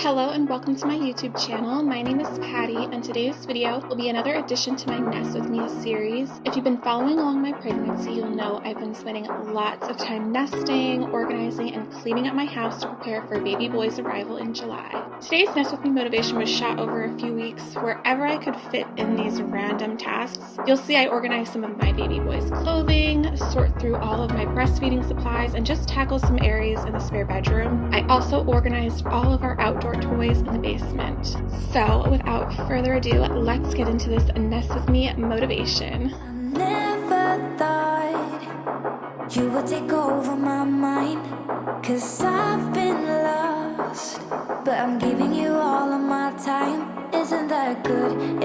Hello and welcome to my YouTube channel. My name is Patty and today's video will be another addition to my Nest With Me series. If you've been following along my pregnancy, you'll know I've been spending lots of time nesting, organizing, and cleaning up my house to prepare for baby boy's arrival in July. Today's Nest With Me motivation was shot over a few weeks wherever I could fit in these random tasks. You'll see I organized some of my baby boy's clothing, sort through all of my breastfeeding supplies, and just tackle some areas in the spare bedroom. I also organized all of our outdoor toys in the basement. So without further ado, let's get into this Nest With Me motivation. You would take over my mind Cause I've been lost But I'm giving you all of my time isn't that good?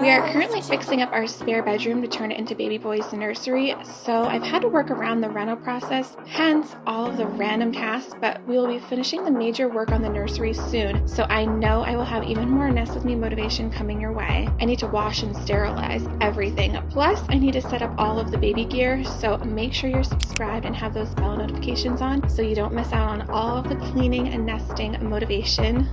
We are currently fixing up our spare bedroom to turn it into baby boy's nursery, so I've had to work around the rental process, hence all of the random tasks, but we will be finishing the major work on the nursery soon, so I know I will have even more Nest With Me motivation coming your way. I need to wash and sterilize everything, plus I need to set up all of the baby gear, so make sure you're subscribed and have those bell notifications on so you don't miss out on all of the cleaning and nesting motivation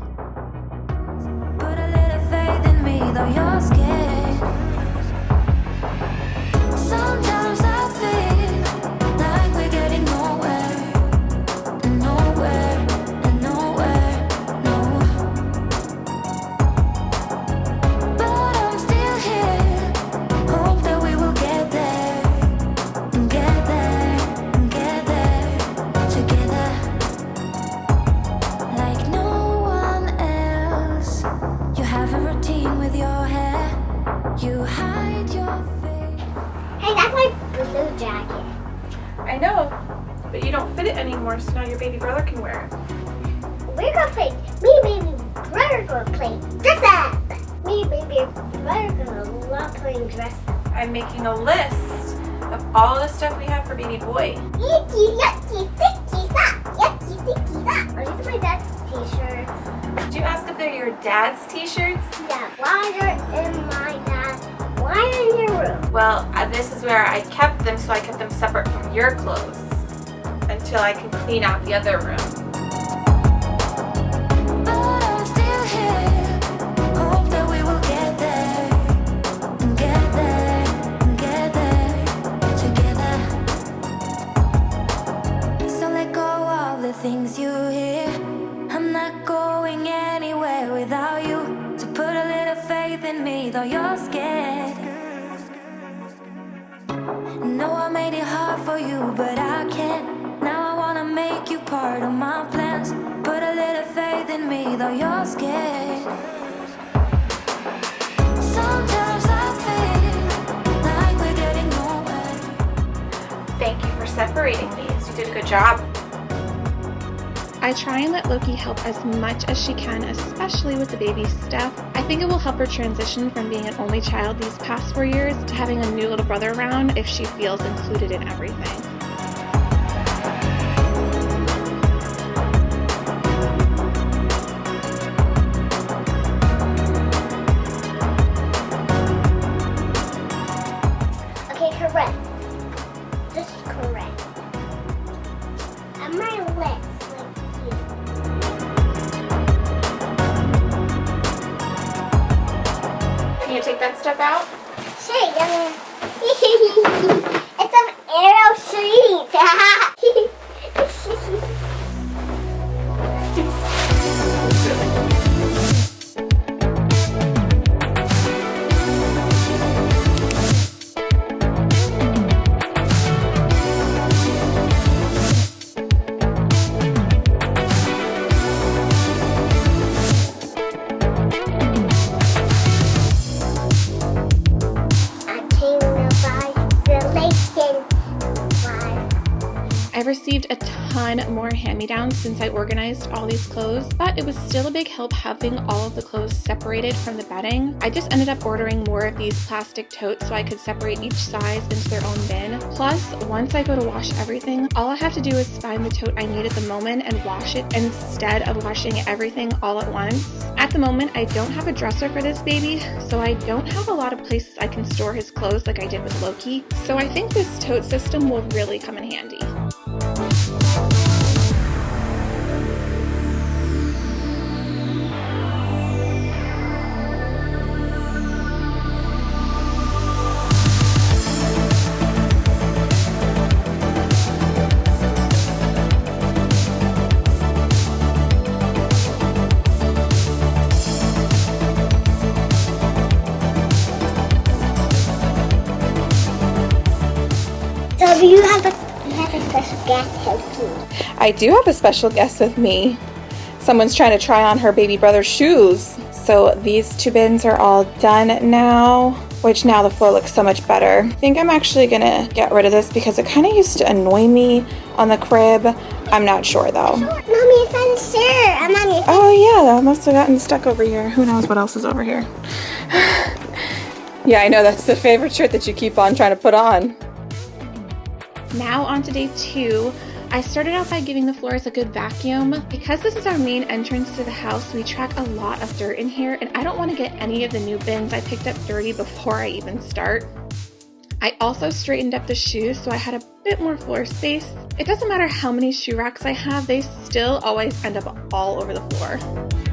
But you don't fit it anymore, so now your baby brother can wear it. We're gonna play, me baby brother gonna play dress up. Me baby brother gonna love playing dress up. I'm making a list of all the stuff we have for baby boy. Yucky, yucky, sticky sock. Yucky, sticky sock. Are these my dad's t-shirts? Did you ask if they're your dad's t-shirts? Yeah, why are in my in your room? Well, this is where I kept them, so I kept them separate from your clothes until I can clean out the other room. I try and let Loki help as much as she can, especially with the baby stuff. I think it will help her transition from being an only child these past four years to having a new little brother around if she feels included in everything. it's an arrow sheet. a ton more hand-me-downs since I organized all these clothes, but it was still a big help having all of the clothes separated from the bedding. I just ended up ordering more of these plastic totes so I could separate each size into their own bin. Plus, once I go to wash everything, all I have to do is find the tote I need at the moment and wash it instead of washing everything all at once. At the moment, I don't have a dresser for this baby, so I don't have a lot of places I can store his clothes like I did with Loki, so I think this tote system will really come in handy. I do have a special guest with me. Someone's trying to try on her baby brother's shoes. So these two bins are all done now, which now the floor looks so much better. I think I'm actually gonna get rid of this because it kind of used to annoy me on the crib. I'm not sure though. Mommy found shirt. I'm on your Oh yeah, that must have gotten stuck over here. Who knows what else is over here? yeah, I know that's the favorite shirt that you keep on trying to put on. Now on to day two. I started out by giving the floors a good vacuum. Because this is our main entrance to the house, we track a lot of dirt in here and I don't want to get any of the new bins I picked up dirty before I even start. I also straightened up the shoes so I had a bit more floor space. It doesn't matter how many shoe racks I have, they still always end up all over the floor.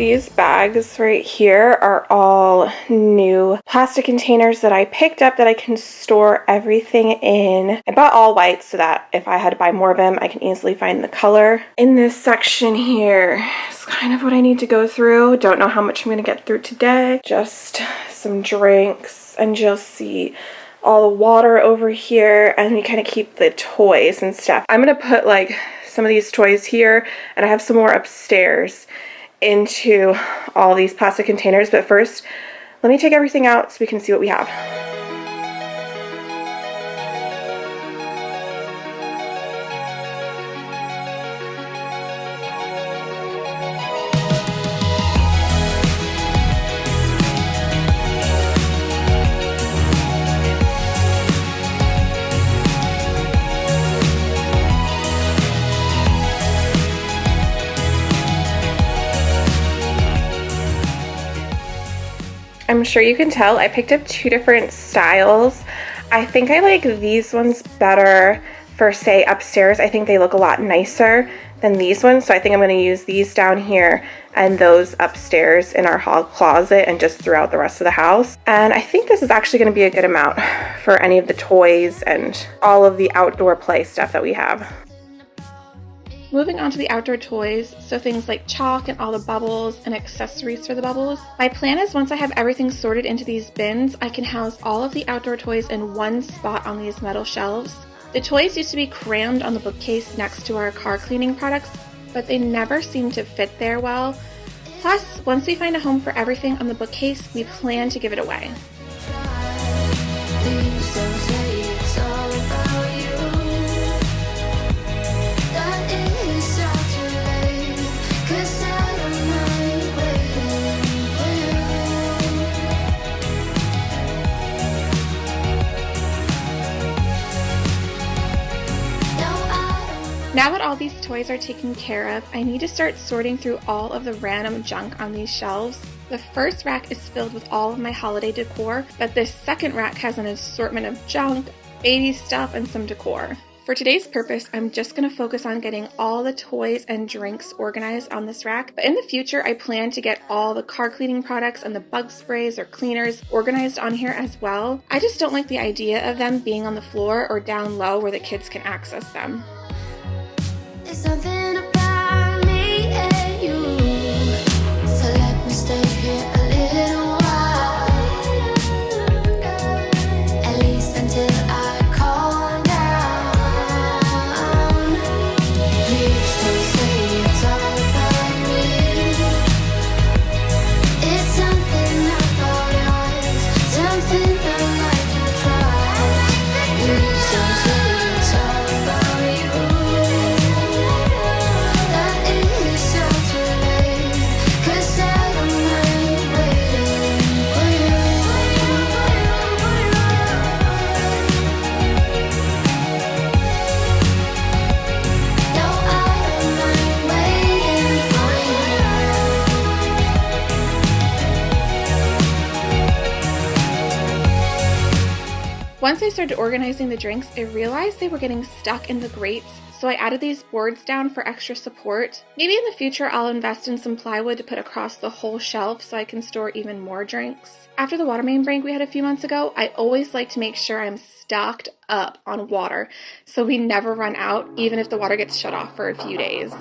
These bags right here are all new plastic containers that I picked up that I can store everything in. I bought all white so that if I had to buy more of them, I can easily find the color. In this section here is kind of what I need to go through. Don't know how much I'm going to get through today. Just some drinks and you'll see all the water over here and we kind of keep the toys and stuff. I'm going to put like some of these toys here and I have some more upstairs into all these plastic containers. But first, let me take everything out so we can see what we have. I'm sure you can tell I picked up two different styles. I think I like these ones better for say upstairs. I think they look a lot nicer than these ones. So I think I'm going to use these down here and those upstairs in our hall closet and just throughout the rest of the house. And I think this is actually going to be a good amount for any of the toys and all of the outdoor play stuff that we have. Moving on to the outdoor toys, so things like chalk and all the bubbles and accessories for the bubbles. My plan is once I have everything sorted into these bins, I can house all of the outdoor toys in one spot on these metal shelves. The toys used to be crammed on the bookcase next to our car cleaning products, but they never seem to fit there well. Plus, once we find a home for everything on the bookcase, we plan to give it away. Now that all these toys are taken care of, I need to start sorting through all of the random junk on these shelves. The first rack is filled with all of my holiday decor, but this second rack has an assortment of junk, baby stuff, and some decor. For today's purpose, I'm just going to focus on getting all the toys and drinks organized on this rack, but in the future, I plan to get all the car cleaning products and the bug sprays or cleaners organized on here as well. I just don't like the idea of them being on the floor or down low where the kids can access them. Once I started organizing the drinks, I realized they were getting stuck in the grates, so I added these boards down for extra support. Maybe in the future I'll invest in some plywood to put across the whole shelf so I can store even more drinks. After the water main break we had a few months ago, I always like to make sure I'm stocked up on water so we never run out even if the water gets shut off for a few days.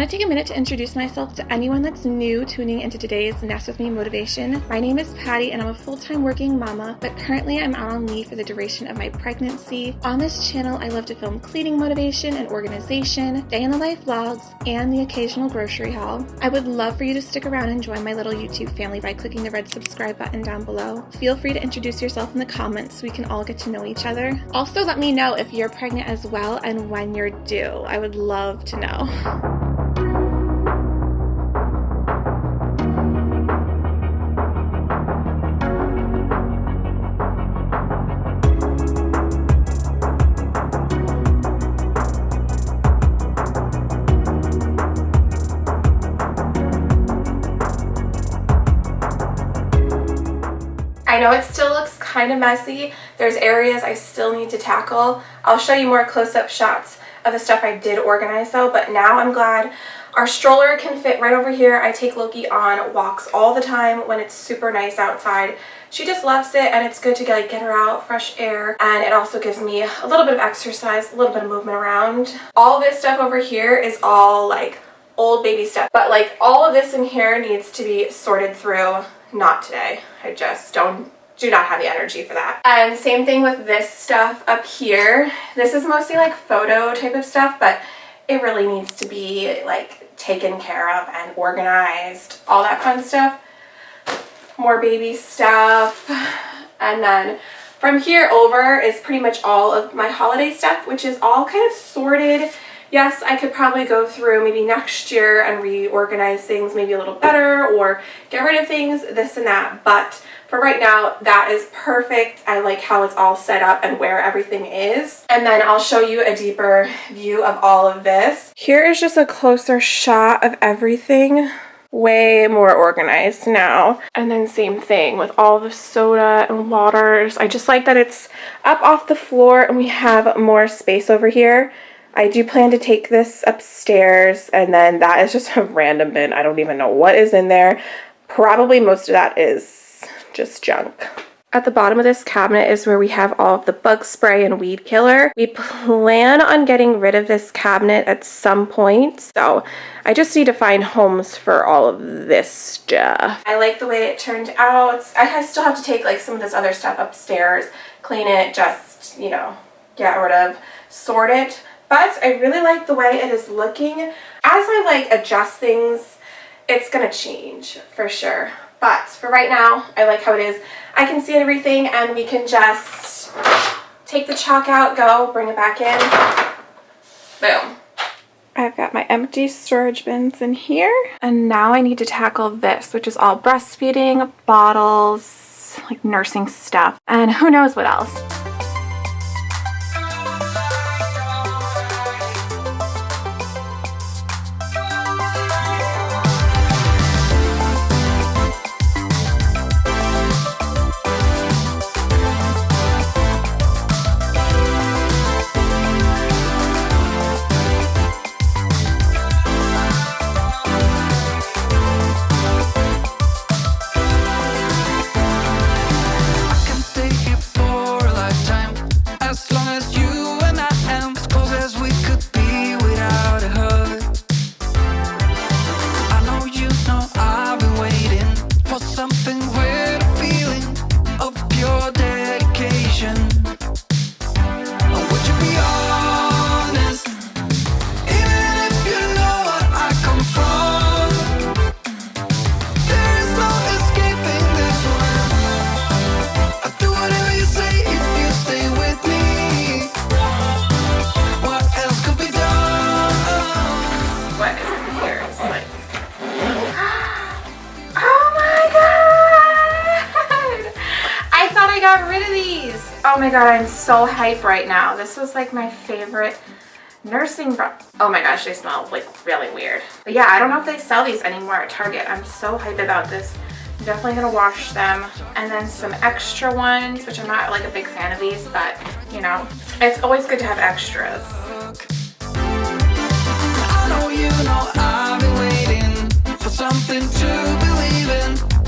Want to take a minute to introduce myself to anyone that's new tuning into today's Nest With Me motivation. My name is Patty and I'm a full-time working mama, but currently I'm out on leave for the duration of my pregnancy. On this channel, I love to film cleaning motivation and organization, day in the life vlogs, and the occasional grocery haul. I would love for you to stick around and join my little YouTube family by clicking the red subscribe button down below. Feel free to introduce yourself in the comments so we can all get to know each other. Also, let me know if you're pregnant as well and when you're due. I would love to know. Know it still looks kind of messy. There's areas I still need to tackle. I'll show you more close-up shots of the stuff I did organize though, but now I'm glad our stroller can fit right over here. I take Loki on walks all the time when it's super nice outside. She just loves it and it's good to get, like, get her out, fresh air, and it also gives me a little bit of exercise, a little bit of movement around. All this stuff over here is all like old baby stuff, but like all of this in here needs to be sorted through not today. I just don't do not have the energy for that. And same thing with this stuff up here. This is mostly like photo type of stuff, but it really needs to be like taken care of and organized, all that fun stuff. More baby stuff. And then from here over is pretty much all of my holiday stuff, which is all kind of sorted yes, I could probably go through maybe next year and reorganize things maybe a little better or get rid of things, this and that. But for right now, that is perfect. I like how it's all set up and where everything is. And then I'll show you a deeper view of all of this. Here is just a closer shot of everything way more organized now. And then same thing with all the soda and waters. I just like that it's up off the floor and we have more space over here. I do plan to take this upstairs and then that is just a random bin. I don't even know what is in there. Probably most of that is just junk. At the bottom of this cabinet is where we have all of the bug spray and weed killer. We plan on getting rid of this cabinet at some point, so I just need to find homes for all of this stuff. I like the way it turned out. I still have to take like some of this other stuff upstairs, clean it, just, you know, get rid of, sort it. But I really like the way it is looking. As I like adjust things, it's gonna change for sure. But for right now, I like how it is. I can see everything and we can just take the chalk out, go, bring it back in. Boom. I've got my empty storage bins in here. And now I need to tackle this, which is all breastfeeding, bottles, like nursing stuff, and who knows what else. My god, I'm so hype right now. This was like my favorite nursing oh my gosh they smell like really weird. But yeah i don't know if they sell these anymore at target. I'm so hyped about this. I'm definitely gonna wash them. And then some extra ones which i'm not like a big fan of these but you know it's always good to have extras. Something to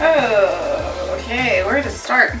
Oh, okay, where to start?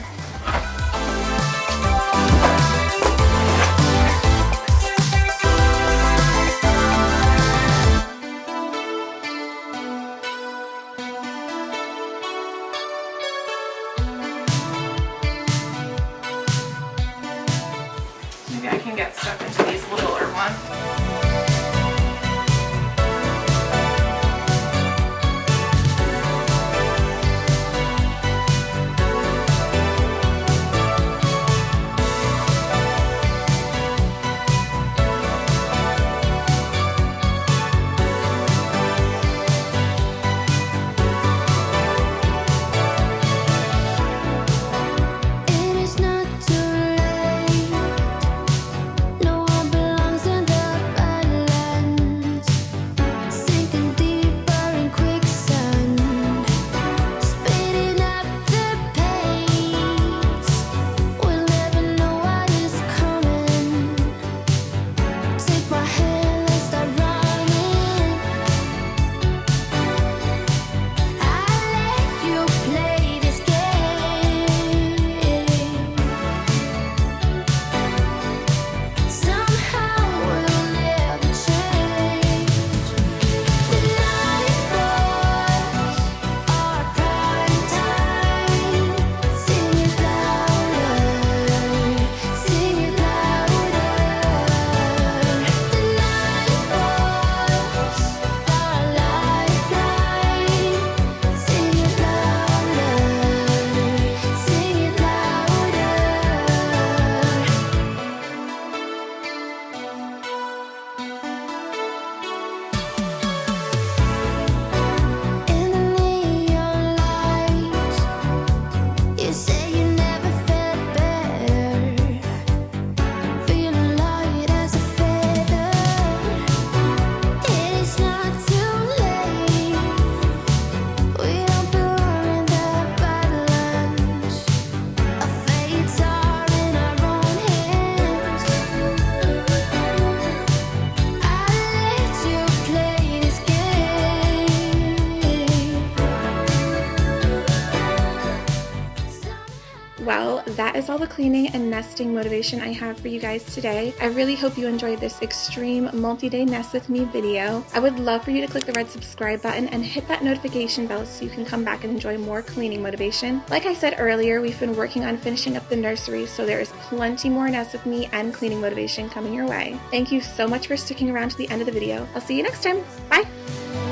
Well, that is all the cleaning and nesting motivation I have for you guys today. I really hope you enjoyed this extreme multi-day nest with me video. I would love for you to click the red subscribe button and hit that notification bell so you can come back and enjoy more cleaning motivation. Like I said earlier, we've been working on finishing up the nursery, so there is plenty more nest with me and cleaning motivation coming your way. Thank you so much for sticking around to the end of the video. I'll see you next time. Bye!